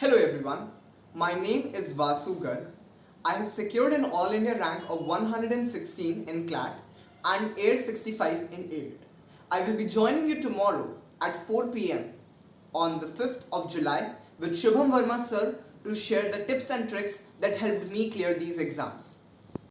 Hello everyone, my name is Vasu Garg. I have secured an All India rank of 116 in CLAT and Air 65 in AID. I will be joining you tomorrow at 4 pm on the 5th of July with Shubham Verma sir to share the tips and tricks that helped me clear these exams.